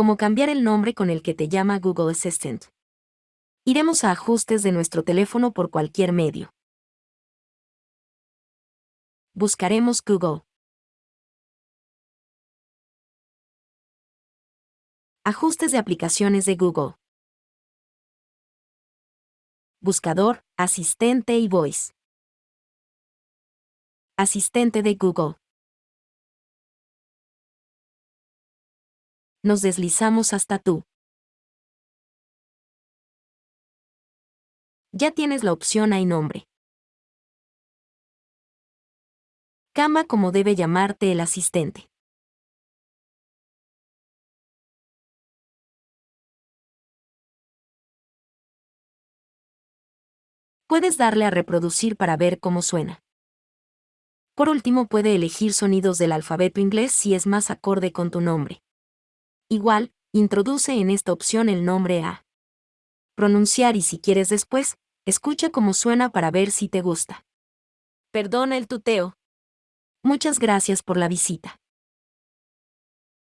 como cambiar el nombre con el que te llama Google Assistant. Iremos a ajustes de nuestro teléfono por cualquier medio. Buscaremos Google. Ajustes de aplicaciones de Google. Buscador, asistente y voice. Asistente de Google. Nos deslizamos hasta tú. Ya tienes la opción Hay nombre. Cama como debe llamarte el asistente. Puedes darle a reproducir para ver cómo suena. Por último, puede elegir sonidos del alfabeto inglés si es más acorde con tu nombre. Igual, introduce en esta opción el nombre a pronunciar y si quieres después, escucha cómo suena para ver si te gusta. Perdona el tuteo. Muchas gracias por la visita.